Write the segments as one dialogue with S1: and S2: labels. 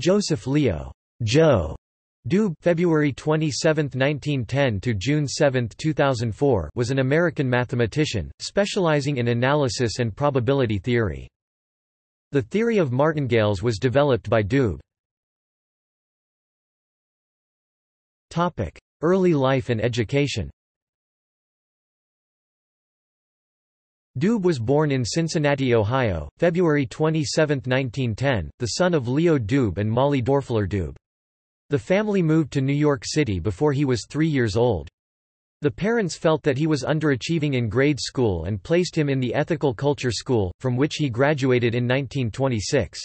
S1: Joseph Leo Joe Doob February 27, 1910 to June 7, 2004 was an American mathematician, specializing in analysis and probability theory. The theory of martingales was developed by Doob. Early life and education Doob was born in Cincinnati, Ohio, February 27, 1910, the son of Leo Doob and Molly Dorfler Doob. The family moved to New York City before he was three years old. The parents felt that he was underachieving in grade school and placed him in the Ethical Culture School, from which he graduated in 1926.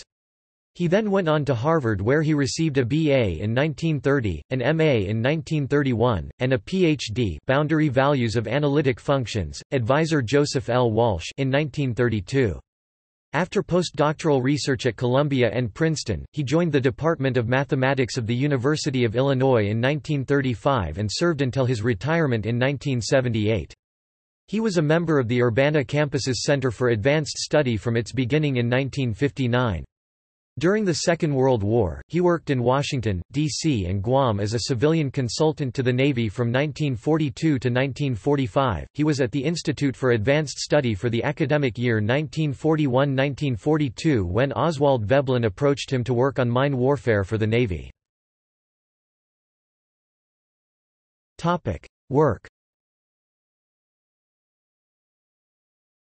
S1: He then went on to Harvard where he received a BA in 1930, an MA in 1931, and a PhD Boundary Values of Analytic Functions, advisor Joseph L. Walsh in 1932. After postdoctoral research at Columbia and Princeton, he joined the Department of Mathematics of the University of Illinois in 1935 and served until his retirement in 1978. He was a member of the Urbana campus's Center for Advanced Study from its beginning in 1959. During the Second World War, he worked in Washington, D.C. and Guam as a civilian consultant to the Navy from 1942 to 1945. He was at the Institute for Advanced Study for the academic year 1941-1942 when Oswald Veblen approached him to work on mine warfare for the Navy. Topic: Work.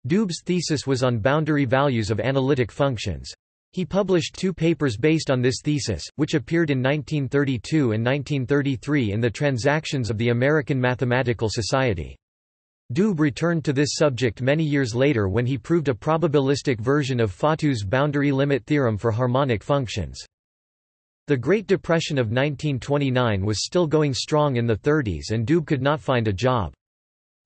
S1: Doob's thesis was on boundary values of analytic functions. He published two papers based on this thesis, which appeared in 1932 and 1933 in the Transactions of the American Mathematical Society. Doob returned to this subject many years later when he proved a probabilistic version of Fatou's boundary limit theorem for harmonic functions. The Great Depression of 1929 was still going strong in the 30s and Doob could not find a job.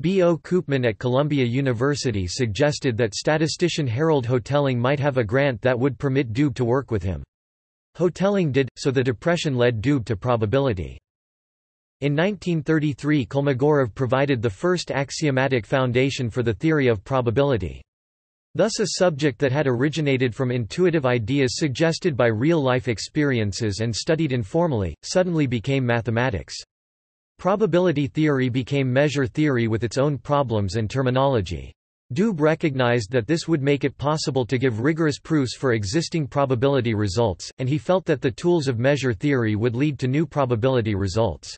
S1: B. O. Koopman at Columbia University suggested that statistician Harold Hotelling might have a grant that would permit Doob to work with him. Hotelling did, so the depression led Doob to probability. In 1933 Kolmogorov provided the first axiomatic foundation for the theory of probability. Thus a subject that had originated from intuitive ideas suggested by real-life experiences and studied informally, suddenly became mathematics. Probability theory became measure theory with its own problems and terminology. Doob recognized that this would make it possible to give rigorous proofs for existing probability results, and he felt that the tools of measure theory would lead to new probability results.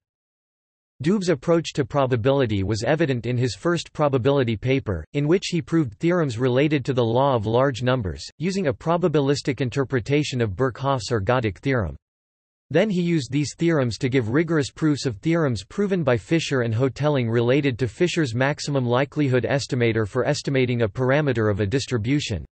S1: Doob's approach to probability was evident in his first probability paper, in which he proved theorems related to the law of large numbers, using a probabilistic interpretation of Birkhoff's ergodic theorem. Then he used these theorems to give rigorous proofs of theorems proven by Fisher and Hotelling related to Fisher's maximum likelihood estimator for estimating a parameter of a distribution.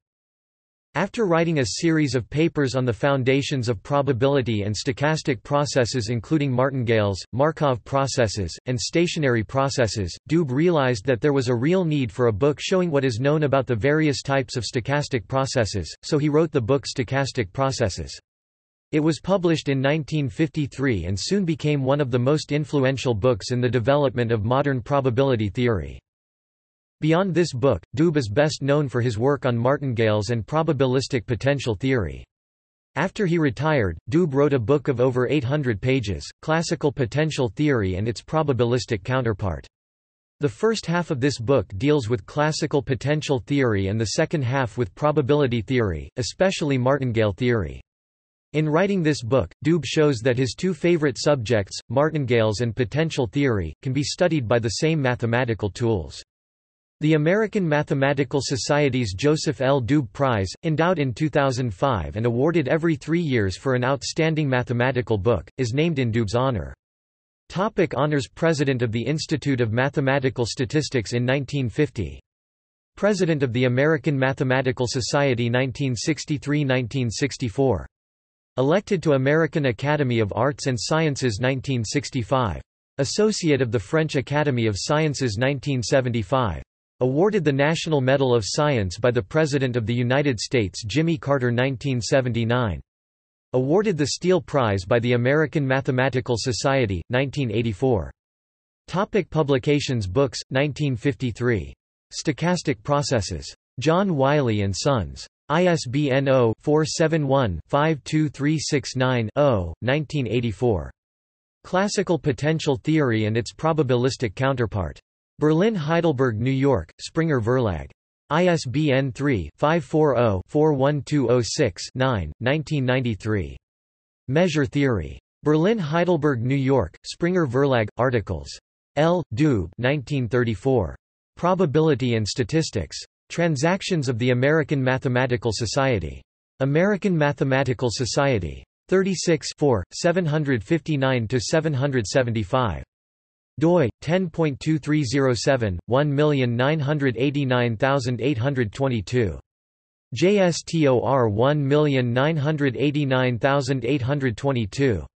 S1: After writing a series of papers on the foundations of probability and stochastic processes including martingales, Markov processes, and stationary processes, Doob realized that there was a real need for a book showing what is known about the various types of stochastic processes, so he wrote the book Stochastic Processes. It was published in 1953 and soon became one of the most influential books in the development of modern probability theory. Beyond this book, Doob is best known for his work on martingales and probabilistic potential theory. After he retired, Doob wrote a book of over 800 pages, Classical Potential Theory and its Probabilistic Counterpart. The first half of this book deals with classical potential theory and the second half with probability theory, especially martingale theory. In writing this book, Doob shows that his two favorite subjects, martingales and potential theory, can be studied by the same mathematical tools. The American Mathematical Society's Joseph L. Doob Prize, endowed in 2005 and awarded every three years for an outstanding mathematical book, is named in Doob's honor. Topic honors President of the Institute of Mathematical Statistics in 1950. President of the American Mathematical Society 1963–1964. Elected to American Academy of Arts and Sciences 1965. Associate of the French Academy of Sciences 1975. Awarded the National Medal of Science by the President of the United States Jimmy Carter 1979. Awarded the Steele Prize by the American Mathematical Society, 1984. Topic publications Books, 1953. Stochastic Processes. John Wiley & Sons. ISBN 0-471-52369-0, 1984. Classical Potential Theory and its Probabilistic Counterpart. Berlin Heidelberg New York, Springer Verlag. ISBN 3-540-41206-9, 1993. Measure Theory. Berlin Heidelberg New York, Springer Verlag, articles. L. Doob 1934. Probability and Statistics. Transactions of the American Mathematical Society. American Mathematical Society. 36 759–775 doi 10.2307 1989822 JSTOR 1989822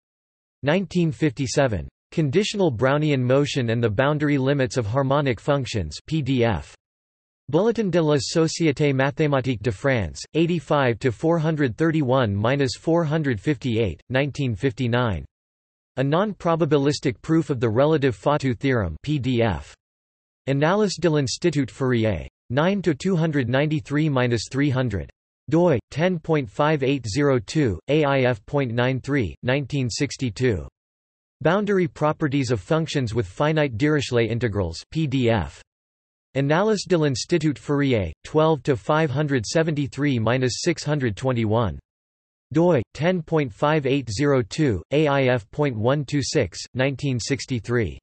S1: 1957 Conditional Brownian motion and the boundary limits of harmonic functions PDF Bulletin de la Société mathématique de France 85 to 431-458 1959 a non-probabilistic proof of the relative Fatou theorem PDF. Annales de l'Institut Fourier. 9 to 293-300 doi 10.5802 AIF.93 1962 Boundary properties of functions with finite Dirichlet integrals PDF Annales de l'Institut Fourier 12 to 573-621 doi 10.5802 AIF.126 1963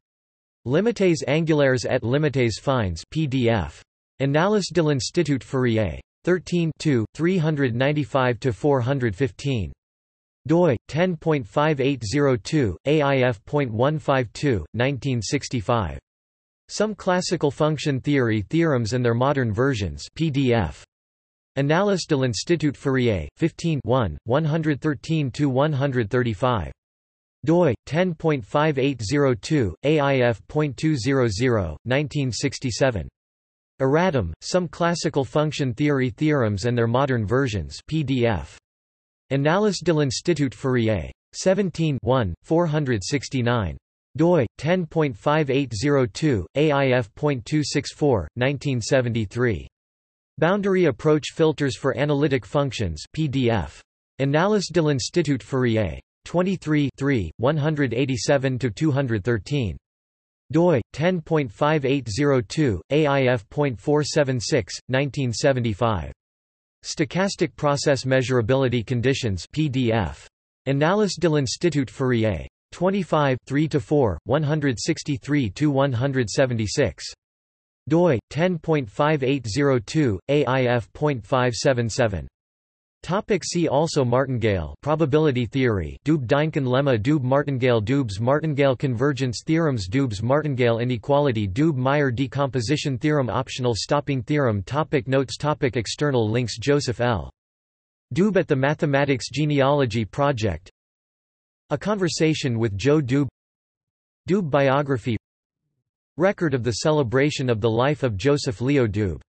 S1: Limites angulaires et limites fines PDF Annales de l'Institut Fourier 13 395 to 415 doi 10.5802 AIF.152 1965 Some classical function theory theorems and their modern versions PDF Annales de l'Institut Fourier, 15 113–135. doi, 10.5802, AIF.200, 1967. Erratum, Some Classical Function Theory Theorems and Their Modern Versions PDF. Annales de l'Institut Fourier. 17 469. Doi, 10.5802, AIF.264, 1973. Boundary Approach Filters for Analytic Functions PDF. Annales de l'Institut Fourier. 23 3 187–213. doi, 10.5802, AIF.476, 1975. Stochastic Process Measurability Conditions PDF. Annales de l'Institut Fourier. 25 3–4, 163 to 176 doi 10.5802 AIF.577 Topic see also Martingale probability theory Doob-Dynkin lemma Doob-Martingale Doob's Martingale convergence theorems Doob's Martingale inequality Doob-Meyer decomposition theorem optional stopping theorem topic Notes topic External links Joseph L. Doob at the Mathematics Genealogy Project A Conversation with Joe Doob. Doob biography. Record of the celebration of the life of Joseph Leo Doob